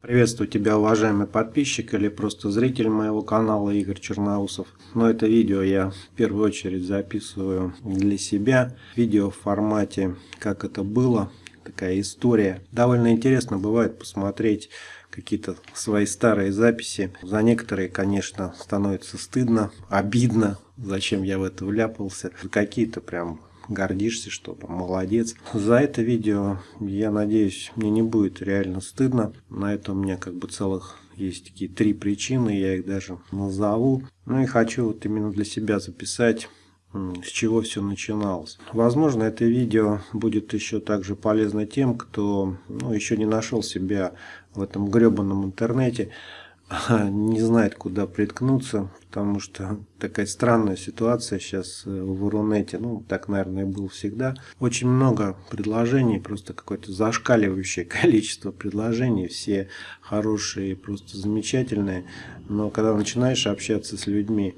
Приветствую тебя, уважаемый подписчик или просто зритель моего канала Игорь Черноусов. Но это видео я в первую очередь записываю для себя. Видео в формате «Как это было», такая история. Довольно интересно бывает посмотреть какие-то свои старые записи. За некоторые, конечно, становится стыдно, обидно, зачем я в это вляпался. Какие-то прям гордишься, что там молодец. За это видео, я надеюсь, мне не будет реально стыдно. На это у меня как бы целых есть такие три причины, я их даже назову. Ну и хочу вот именно для себя записать с чего все начиналось. Возможно, это видео будет еще также полезно тем, кто ну, еще не нашел себя в этом гребаном интернете, не знает, куда приткнуться, потому что такая странная ситуация сейчас э, в Рунете, ну, так, наверное, было всегда. Очень много предложений, просто какое-то зашкаливающее количество предложений, все хорошие, просто замечательные, но когда начинаешь общаться с людьми,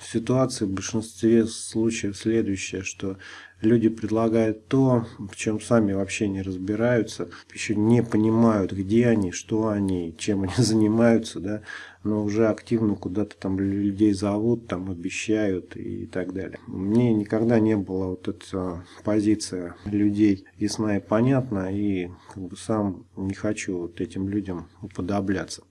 ситуация в большинстве случаев следующая, что люди предлагают то, в чем сами вообще не разбираются, еще не понимают, где они, что они, чем они занимаются, да, но уже активно куда-то там людей зовут, там обещают и так далее. Мне никогда не была вот эта позиция людей ясна и понятна, и как бы сам не хочу вот этим людям уподобляться.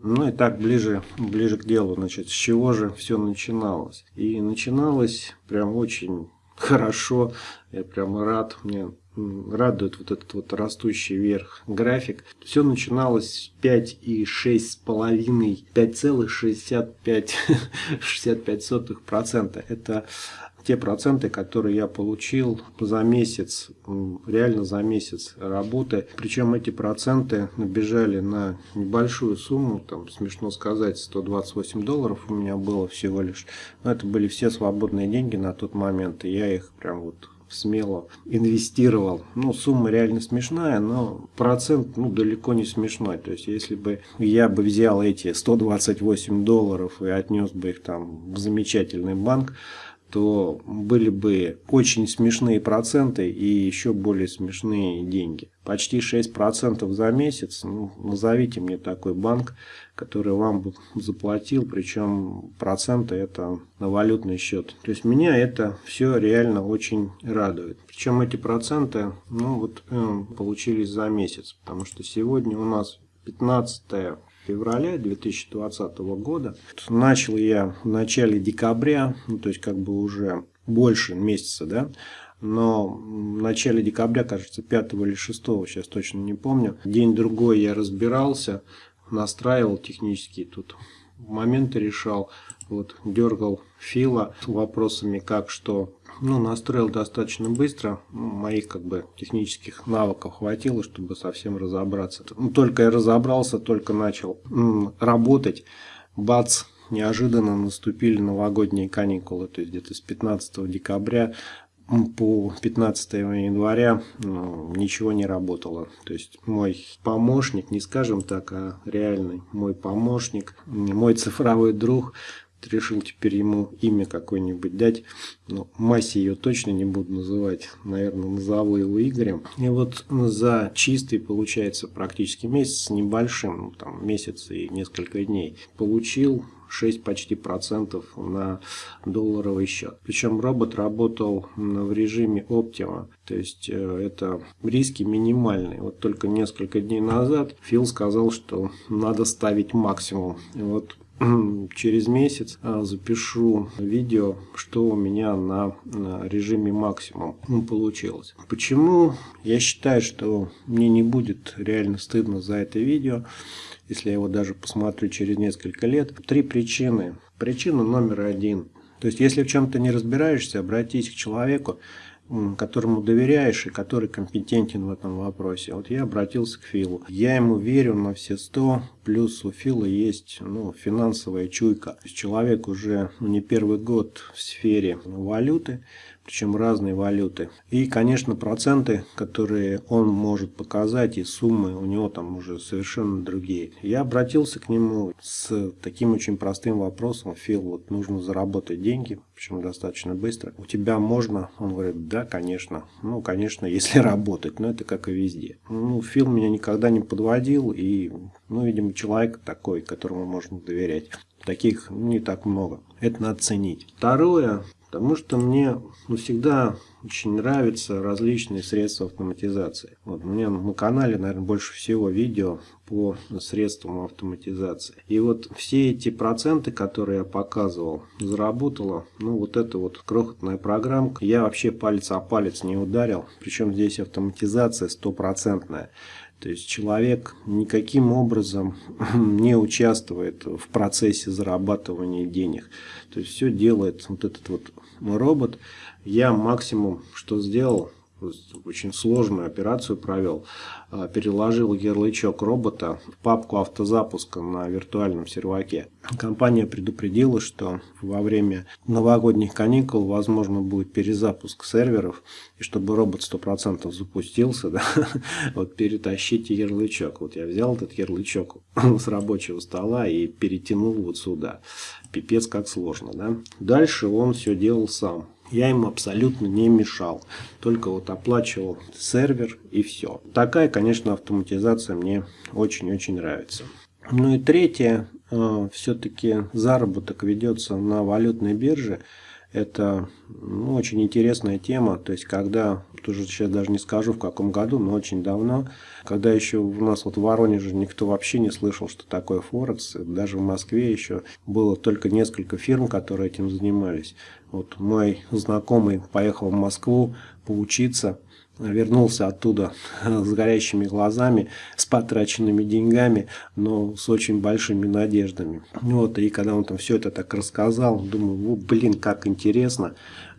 Ну и так, ближе, ближе к делу, значит, с чего же все начиналось? И начиналось прям очень хорошо, я прям рад, мне радует вот этот вот растущий вверх график. Все начиналось с 5,6,5, 5,65%. Это те проценты, которые я получил за месяц, реально за месяц работы. Причем эти проценты набежали на небольшую сумму, там смешно сказать, 128 долларов у меня было всего лишь. Но это были все свободные деньги на тот момент, и я их прям вот смело инвестировал. Ну, сумма реально смешная, но процент ну, далеко не смешной. То есть, если бы я бы взял эти 128 долларов и отнес бы их там в замечательный банк, то были бы очень смешные проценты и еще более смешные деньги. Почти 6% за месяц, ну, назовите мне такой банк, который вам бы заплатил, причем проценты это на валютный счет. То есть меня это все реально очень радует. Причем эти проценты ну, вот, э, получились за месяц, потому что сегодня у нас 15 февраля 2020 года. Начал я в начале декабря, ну, то есть как бы уже больше месяца, да, но в начале декабря, кажется, 5 или 6, сейчас точно не помню, день-другой я разбирался, настраивал технически тут моменты решал, вот, дергал Фила вопросами как что. Ну, настроил достаточно быстро, моих как бы технических навыков хватило, чтобы совсем разобраться. Ну, только я разобрался, только начал работать, бац, неожиданно наступили новогодние каникулы, то есть где-то с 15 декабря по 15 января ну, ничего не работало. То есть мой помощник, не скажем так, а реальный мой помощник, мой цифровой друг, решил теперь ему имя какое-нибудь дать. Но Маси ее точно не буду называть. Наверное, назову его Игорем. И вот за чистый, получается, практически месяц с небольшим, ну, там месяц и несколько дней, получил 6 почти процентов на долларовый счет. Причем робот работал в режиме Optima, то есть э, это риски минимальные. Вот только несколько дней назад Фил сказал, что надо ставить максимум. И вот через месяц а, запишу видео, что у меня на режиме максимум получилось. Почему? Я считаю, что мне не будет реально стыдно за это видео если я его даже посмотрю через несколько лет. Три причины. Причина номер один. То есть, если в чем-то не разбираешься, обратись к человеку, которому доверяешь и который компетентен в этом вопросе. Вот я обратился к Филу. Я ему верю на все сто, плюс у Фила есть ну, финансовая чуйка. Человек уже ну, не первый год в сфере валюты, причем разные валюты. И, конечно, проценты, которые он может показать, и суммы у него там уже совершенно другие. Я обратился к нему с таким очень простым вопросом. Фил, вот нужно заработать деньги, причем достаточно быстро. У тебя можно? Он говорит, да, конечно. Ну, конечно, если работать, но это как и везде. Ну, Фил меня никогда не подводил, и, ну, видимо, человек такой, которому можно доверять. Таких не так много. Это надо ценить. Второе, потому что мне ну, всегда очень нравятся различные средства автоматизации. Вот, у меня на канале, наверное, больше всего видео по средствам автоматизации. И вот все эти проценты, которые я показывал, заработала, ну, вот эта вот крохотная программка. Я вообще палец о палец не ударил, причем здесь автоматизация стопроцентная. То есть человек никаким образом не участвует в процессе зарабатывания денег. То есть все делает вот этот вот робот. Я максимум, что сделал, очень сложную операцию провел. А, переложил ярлычок робота в папку автозапуска на виртуальном серваке. Компания предупредила, что во время новогодних каникул возможно будет перезапуск серверов. И чтобы робот 100% запустился, да, вот перетащите ярлычок. Вот я взял этот ярлычок с рабочего стола и перетянул вот сюда. Пипец как сложно. Да? Дальше он все делал сам. Я ему абсолютно не мешал. Только вот оплачивал сервер и все. Такая, конечно, автоматизация мне очень-очень нравится. Ну и третье, э, все-таки заработок ведется на валютной бирже. Это ну, очень интересная тема. То есть, когда, тоже сейчас даже не скажу в каком году, но очень давно, когда еще у нас вот в Воронеже никто вообще не слышал, что такое Форекс. Даже в Москве еще было только несколько фирм, которые этим занимались. Вот мой знакомый поехал в Москву поучиться вернулся оттуда с горящими глазами, с потраченными деньгами, но с очень большими надеждами. Вот, и когда он там все это так рассказал, думаю, блин, как интересно.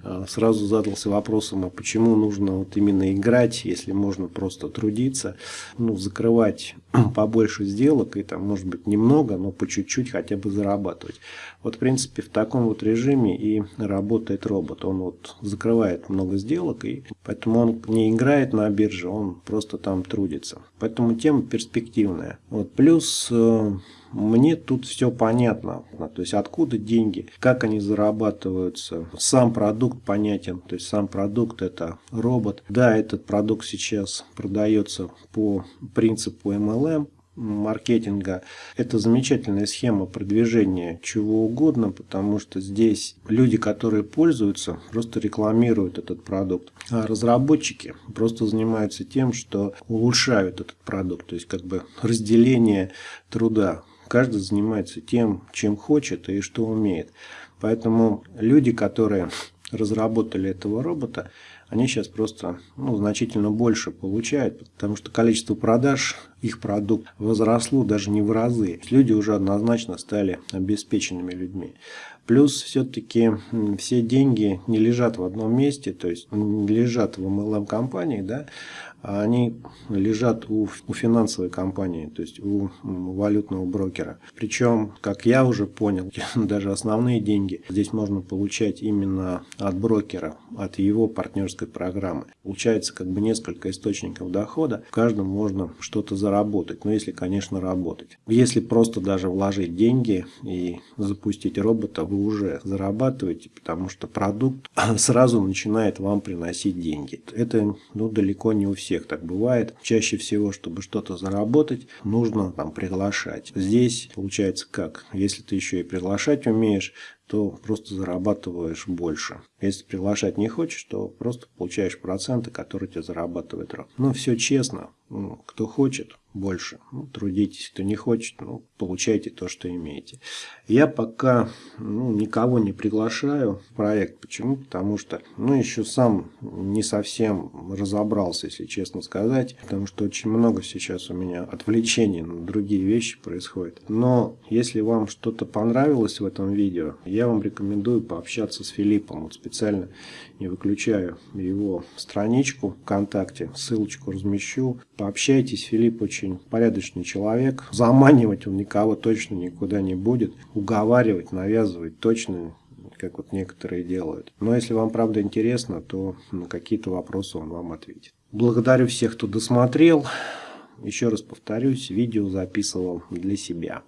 А, сразу задался вопросом, а почему нужно вот именно играть, если можно просто трудиться, ну, закрывать побольше сделок и там, может быть, немного, но по чуть-чуть хотя бы зарабатывать. Вот, в принципе, в таком вот режиме и работает робот. Он вот закрывает много сделок, и поэтому он не играет на бирже, он просто там трудится. Поэтому тема перспективная. Вот, плюс э, мне тут все понятно. То есть откуда деньги, как они зарабатываются. Сам продукт понятен. То есть сам продукт это робот. Да, этот продукт сейчас продается по принципу MLM маркетинга. Это замечательная схема продвижения чего угодно, потому что здесь люди, которые пользуются, просто рекламируют этот продукт. А разработчики просто занимаются тем, что улучшают этот продукт. То есть как бы разделение труда Каждый занимается тем, чем хочет и что умеет. Поэтому люди, которые разработали этого робота, они сейчас просто ну, значительно больше получают, потому что количество продаж их продукт возросло даже не в разы. Люди уже однозначно стали обеспеченными людьми. Плюс все-таки все деньги не лежат в одном месте, то есть не лежат в MLM-компании, да, они лежат у, у финансовой компании, то есть у валютного брокера. Причем, как я уже понял, даже основные деньги здесь можно получать именно от брокера, от его партнерской программы. Получается как бы несколько источников дохода, в каждом можно что-то заработать, но если, конечно, работать. Если просто даже вложить деньги и запустить робота, вы уже зарабатываете, потому что продукт сразу начинает вам приносить деньги. Это ну, далеко не у всех всех так бывает. Чаще всего, чтобы что-то заработать, нужно там приглашать. Здесь получается как? Если ты еще и приглашать умеешь, то просто зарабатываешь больше. Если приглашать не хочешь, то просто получаешь проценты, которые тебе зарабатывает раб. Ну, все честно. Кто хочет, больше. Ну, трудитесь. Кто не хочет, ну, получайте то, что имеете. Я пока ну, никого не приглашаю в проект. Почему? Потому что ну, еще сам не совсем разобрался, если честно сказать. Потому что очень много сейчас у меня отвлечений на другие вещи происходит. Но если вам что-то понравилось в этом видео, я вам рекомендую пообщаться с Филиппом. Вот специально не выключаю его страничку ВКонтакте, ссылочку размещу. Пообщайтесь, Филипп очень порядочный человек. Заманивать он никого точно никуда не будет. Уговаривать, навязывать точно как вот некоторые делают. Но если вам правда интересно, то на какие-то вопросы он вам ответит. Благодарю всех, кто досмотрел. Еще раз повторюсь, видео записывал для себя.